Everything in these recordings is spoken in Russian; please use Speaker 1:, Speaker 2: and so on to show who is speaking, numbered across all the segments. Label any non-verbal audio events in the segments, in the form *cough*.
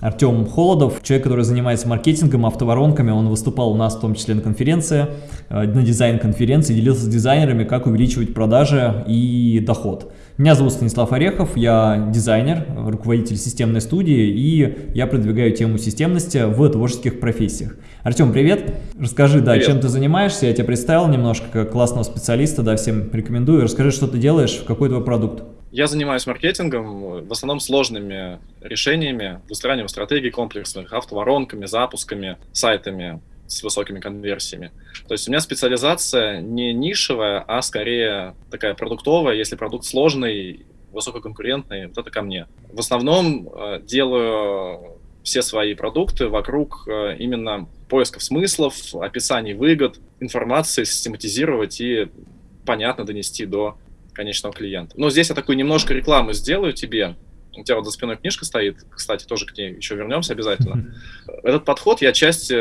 Speaker 1: Артем Холодов, человек, который занимается маркетингом, автоворонками, он выступал у нас в том числе на конференции, э, на дизайн-конференции, делился с дизайнерами, как увеличивать продажи и доход. Меня зовут Станислав Орехов, я дизайнер, руководитель системной студии, и я продвигаю тему системности в творческих профессиях. Артем, привет! Расскажи, да, привет. чем ты занимаешься, я тебя представил немножко как классного специалиста, да, всем рекомендую. Расскажи, что ты делаешь, какой твой продукт.
Speaker 2: Я занимаюсь маркетингом, в основном сложными решениями, выстраиванием стратегий комплексных, автоворонками, запусками, сайтами с высокими конверсиями. То есть у меня специализация не нишевая, а скорее такая продуктовая. Если продукт сложный, высококонкурентный, вот это ко мне. В основном э, делаю все свои продукты вокруг э, именно поисков смыслов, описаний выгод, информации систематизировать и понятно донести до конечного клиента. Но здесь я такую немножко рекламу сделаю тебе. У тебя вот за спиной книжка стоит, кстати, тоже к ней еще вернемся обязательно. Этот подход я часть,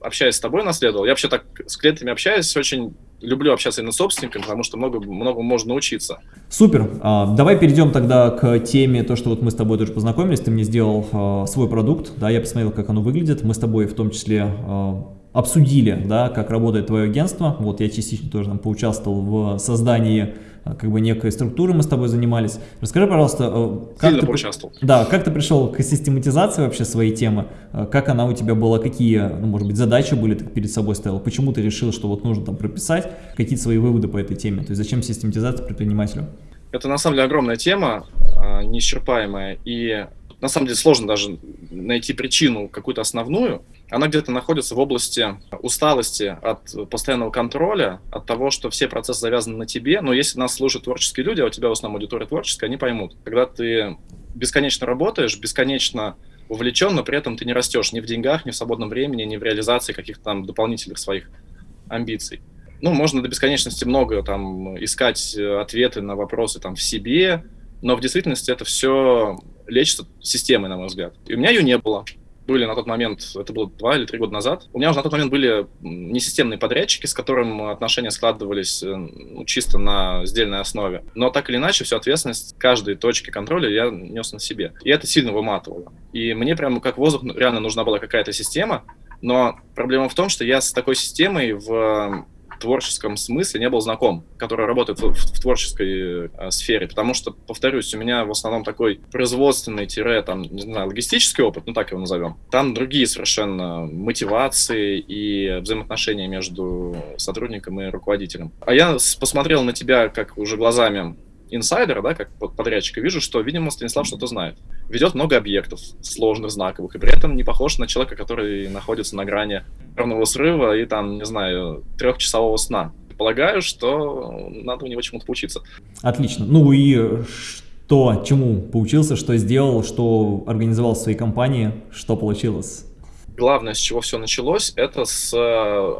Speaker 2: общаясь с тобой, наследовал. Я вообще так с клиентами общаюсь, очень люблю общаться именно с собственниками, потому что много, много можно научиться.
Speaker 1: Супер. А, давай перейдем тогда к теме, то, что вот мы с тобой тоже познакомились, ты мне сделал а, свой продукт, да, я посмотрел, как оно выглядит, мы с тобой в том числе а, обсудили, да, как работает твое агентство, вот я частично тоже там поучаствовал в создании а, как бы некой структуры мы с тобой занимались. Расскажи, пожалуйста, э,
Speaker 2: как ты, поучаствовал.
Speaker 1: Да, как ты пришел к систематизации вообще своей темы? Э, как она у тебя была? Какие, ну, может быть, задачи были ты перед собой ставил? Почему ты решил, что вот нужно там прописать какие-то свои выводы по этой теме? То есть зачем систематизация предпринимателю?
Speaker 2: Это на самом деле огромная тема, а, неисчерпаемая, и на самом деле сложно даже найти причину какую-то основную. Она где-то находится в области усталости от постоянного контроля, от того, что все процессы завязаны на тебе. Но если нас служат творческие люди, а у тебя в основном аудитория творческая, они поймут. Когда ты бесконечно работаешь, бесконечно увлечен, но при этом ты не растешь ни в деньгах, ни в свободном времени, ни в реализации каких-то там дополнительных своих амбиций. Ну, можно до бесконечности много там искать ответы на вопросы там в себе, но в действительности это все лечится системой, на мой взгляд. И у меня ее не было. Были на тот момент, это было два или три года назад, у меня уже на тот момент были несистемные подрядчики, с которым отношения складывались э, ну, чисто на сдельной основе. Но так или иначе, всю ответственность каждой точки контроля я нес на себе. И это сильно выматывало. И мне прямо как воздух реально нужна была какая-то система, но проблема в том, что я с такой системой в творческом смысле не был знаком, который работает в, в, творческой э, сфере, потому что, повторюсь, у меня в основном такой производственный там, не знаю, логистический опыт, ну так его назовем. Там другие совершенно мотивации и взаимоотношения между сотрудником и руководителем. А я посмотрел на тебя как уже глазами инсайдера, да, как подрядчика, вижу, что, видимо, Станислав что-то знает. Ведет много объектов сложных, знаковых, и при этом не похож на человека, который находится на грани нервного срыва и там, не знаю, трехчасового сна. Полагаю, что надо у него чему-то поучиться.
Speaker 1: Отлично. Ну и что, чему поучился, что сделал, что организовал в своей компании, что получилось?
Speaker 2: Главное, с чего все началось, это с э,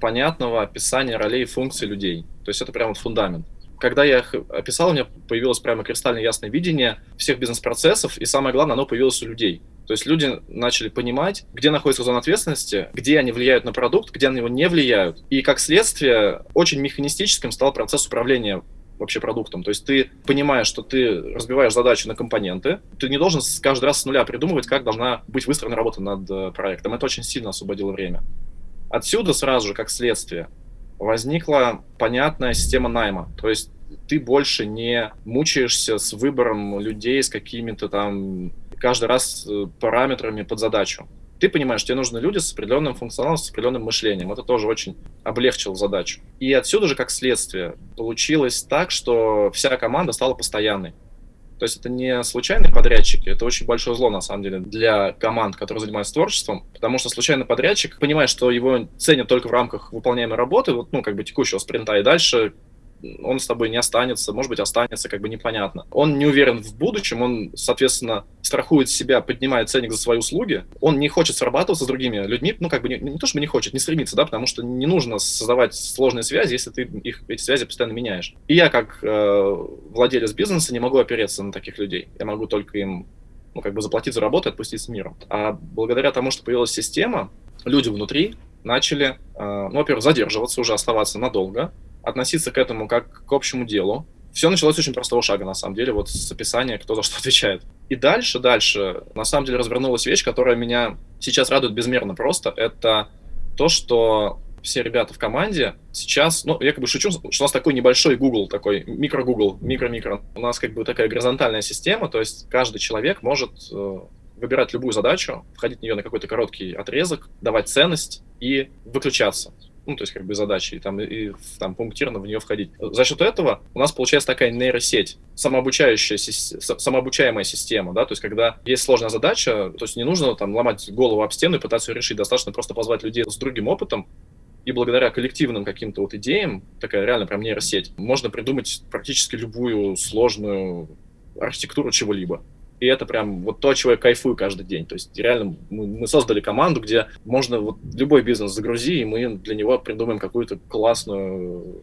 Speaker 2: понятного описания ролей и функций людей. То есть это прям вот фундамент когда я их описал, у меня появилось прямо кристально ясное видение всех бизнес-процессов, и самое главное, оно появилось у людей. То есть люди начали понимать, где находится зона ответственности, где они влияют на продукт, где на него не влияют. И как следствие, очень механистическим стал процесс управления вообще продуктом. То есть ты понимаешь, что ты разбиваешь задачи на компоненты, ты не должен каждый раз с нуля придумывать, как должна быть выстроена работа над э, проектом. Это очень сильно освободило время. Отсюда сразу же, как следствие, возникла понятная система найма. То есть ты больше не мучаешься с выбором людей, с какими-то там каждый раз э, параметрами под задачу. Ты понимаешь, тебе нужны люди с определенным функционалом, с определенным мышлением. Это тоже очень облегчило задачу. И отсюда же, как следствие, получилось так, что вся команда стала постоянной. То есть это не случайные подрядчики, это очень большое зло, на самом деле, для команд, которые занимаются творчеством, потому что случайный подрядчик понимает, что его ценят только в рамках выполняемой работы, вот, ну, как бы текущего спринта, и дальше он с тобой не останется, может быть, останется, как бы непонятно. Он не уверен в будущем, он, соответственно, страхует себя, поднимает ценник за свои услуги, он не хочет срабатываться с другими людьми, ну, как бы не, не то, чтобы не хочет, не стремится, да, потому что не нужно создавать сложные связи, если ты их, эти связи постоянно меняешь. И я, как э, владелец бизнеса, не могу опереться на таких людей. Я могу только им ну, как бы заплатить за работу и отпустить с миром. А благодаря тому, что появилась система, люди внутри начали, э, ну, во-первых, задерживаться, уже оставаться надолго, относиться к этому как к общему делу. Все началось с очень простого шага, на самом деле, вот с описания, кто за что *laughs* отвечает. И дальше, дальше, на самом деле, развернулась вещь, которая меня сейчас радует безмерно просто. Это то, что все ребята в команде сейчас, ну, я как бы шучу, что у нас такой небольшой Google, такой микро-Google, микро-микро. У нас как бы такая горизонтальная система, то есть каждый человек может э, выбирать любую задачу, входить в нее на какой-то короткий отрезок, давать ценность и выключаться ну, то есть как бы задачи, и там, и там пунктирно в нее входить. За счет этого у нас получается такая нейросеть, самообучающая, самообучаемая система, да, то есть когда есть сложная задача, то есть не нужно там ломать голову об стену и пытаться ее решить, достаточно просто позвать людей с другим опытом, и благодаря коллективным каким-то вот идеям, такая реально прям нейросеть, можно придумать практически любую сложную архитектуру чего-либо. И это прям вот то, чего я кайфую каждый день. То есть реально мы, мы создали команду, где можно вот любой бизнес загрузи, и мы для него придумаем какую-то классную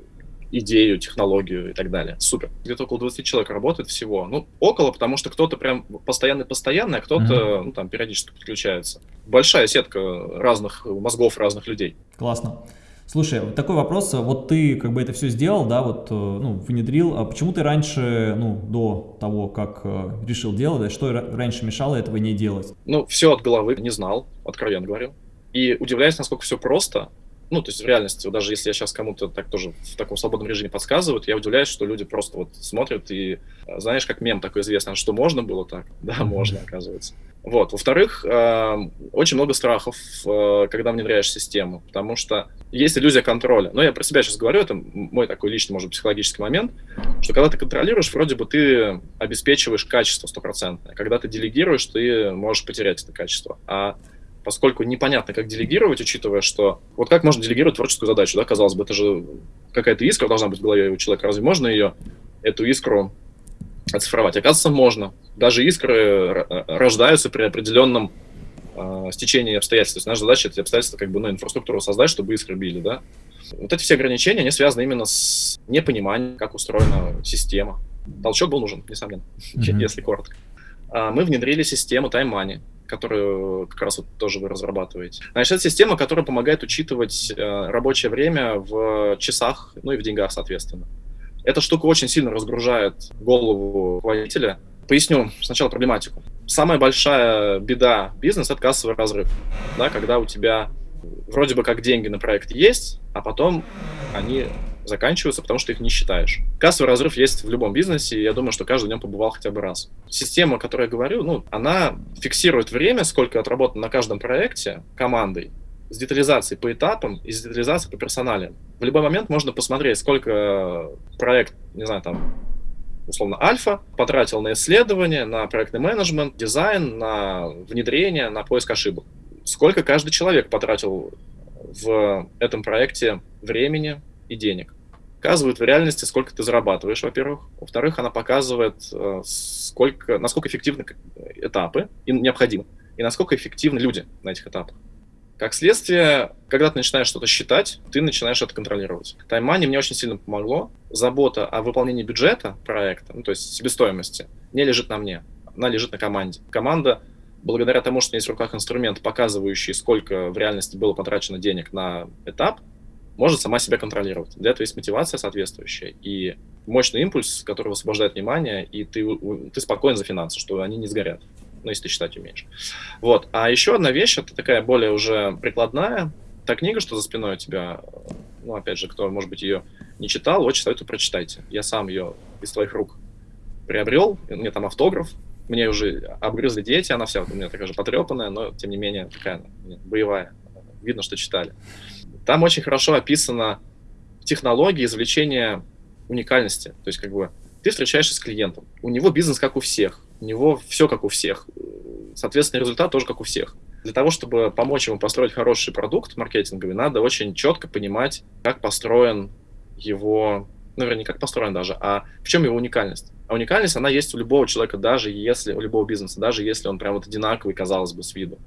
Speaker 2: идею, технологию и так далее. Супер. Где-то около 20 человек работает всего. Ну, около, потому что кто-то прям постоянный-постоянный, а кто-то, mm-hmm. ну, там, периодически подключается. Большая сетка разных мозгов разных людей.
Speaker 1: Классно. Слушай, такой вопрос, вот ты как бы это все сделал, да, вот, э, ну, внедрил, а почему ты раньше, ну, до того, как э, решил делать, что раньше мешало этого не делать?
Speaker 2: Ну, все от головы не знал, откровенно говорю. И удивляюсь, насколько все просто, ну, то есть в реальности, даже если я сейчас кому-то так тоже в таком свободном режиме подсказывают, я удивляюсь, что люди просто вот смотрят и, э, знаешь, как мем такой известный, что можно было так? *laughs* Да, можно, оказывается. Вот. Во-вторых, э, очень много страхов, э, когда внедряешь систему, потому что есть иллюзия контроля. Но я про себя сейчас говорю, это мой такой личный, может, психологический момент, что когда ты контролируешь, вроде бы ты обеспечиваешь качество стопроцентное. Когда ты делегируешь, ты можешь потерять это качество. А поскольку непонятно, как делегировать, учитывая, что... Вот как можно делегировать творческую задачу, да, казалось бы, это же какая-то искра должна быть в голове у человека. Разве можно ее, эту искру оцифровать? Оказывается, можно даже искры рождаются при определенном э, стечении обстоятельств. То есть наша задача эти обстоятельства, как бы, ну, инфраструктуру создать, чтобы искры били, да. Вот эти все ограничения, они связаны именно с непониманием, как устроена система. Толчок был нужен, несомненно, *laughs* mm-hmm. если коротко. А мы внедрили систему Time Money, которую как раз вот тоже вы разрабатываете. Значит, это система, которая помогает учитывать э, рабочее время в часах, ну и в деньгах, соответственно. Эта штука очень сильно разгружает голову руководителя, Поясню сначала проблематику. Самая большая беда бизнеса – это кассовый разрыв. Да, когда у тебя вроде бы как деньги на проект есть, а потом они заканчиваются, потому что их не считаешь. Кассовый разрыв есть в любом бизнесе, и я думаю, что каждый в нем побывал хотя бы раз. Система, о которой я говорю, ну, она фиксирует время, сколько отработано на каждом проекте командой, с детализацией по этапам и с детализацией по персоналиям. В любой момент можно посмотреть, сколько проект, не знаю, там, условно, Альфа, потратил на исследование, на проектный менеджмент, дизайн, на внедрение, на поиск ошибок. Сколько каждый человек потратил в этом проекте времени и денег. Показывает в реальности, сколько ты зарабатываешь, во-первых. Во-вторых, она показывает, э, сколько, насколько эффективны этапы и необходимы, и насколько эффективны люди на этих этапах. Как следствие, когда ты начинаешь что-то считать, ты начинаешь это контролировать. Таймани мне очень сильно помогло. Забота о выполнении бюджета проекта, ну, то есть себестоимости, не лежит на мне, она лежит на команде. Команда, благодаря тому, что у есть в руках инструмент, показывающий, сколько в реальности было потрачено денег на этап, может сама себя контролировать. Для этого есть мотивация соответствующая и мощный импульс, который высвобождает внимание, и ты, ты спокоен за финансы, что они не сгорят ну, если ты читать умеешь. Вот. А еще одна вещь, это такая более уже прикладная. Та книга, что за спиной у тебя, ну, опять же, кто, может быть, ее не читал, очень советую, прочитайте. Я сам ее из твоих рук приобрел, меня там автограф, мне уже обгрызли дети, она вся у меня такая же потрепанная, но, тем не менее, такая боевая. Видно, что читали. Там очень хорошо описана технология извлечения уникальности. То есть, как бы, ты встречаешься с клиентом, у него бизнес как у всех, у него все как у всех. Соответственно, результат тоже как у всех. Для того, чтобы помочь ему построить хороший продукт маркетинговый, надо очень четко понимать, как построен его, ну, вернее, не как построен даже, а в чем его уникальность. А уникальность, она есть у любого человека, даже если, у любого бизнеса, даже если он прям вот одинаковый, казалось бы, с виду.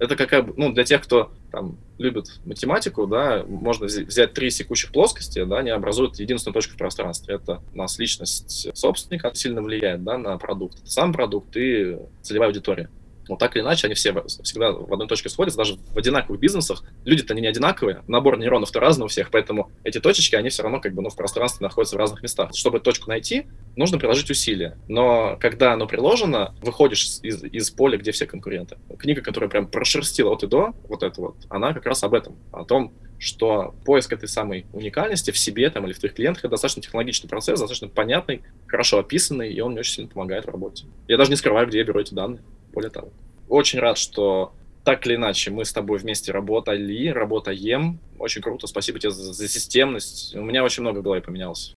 Speaker 2: Это какая ну, для тех, кто там любит математику, да, можно взять три секущих плоскости, да, они образуют единственную точку в пространстве. Это у нас личность собственника сильно влияет, да, на продукт. Это сам продукт и целевая аудитория Но так или иначе, они все всегда в одной точке сходятся, даже в одинаковых бизнесах. Люди-то не одинаковые, набор нейронов-то разный у всех, поэтому эти точечки, они все равно как бы ну, в пространстве находятся в разных местах. Чтобы точку найти, нужно приложить усилия. Но когда оно приложено, выходишь из, из поля, где все конкуренты. Книга, которая прям прошерстила от и до, вот это вот, она как раз об этом, о том, что поиск этой самой уникальности в себе там, или в твоих клиентах это достаточно технологичный процесс, достаточно понятный, хорошо описанный, и он мне очень сильно помогает в работе. Я даже не скрываю, где я беру эти данные более того. Очень рад, что так или иначе мы с тобой вместе работали, работаем. Очень круто, спасибо тебе за, за системность. У меня очень много в голове поменялось.